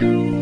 Color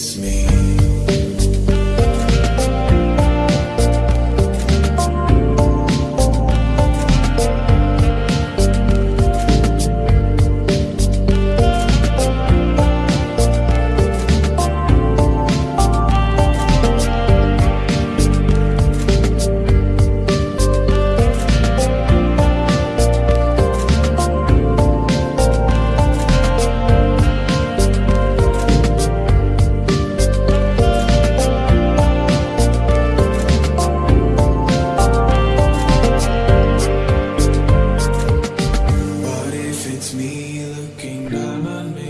me. looking down on me.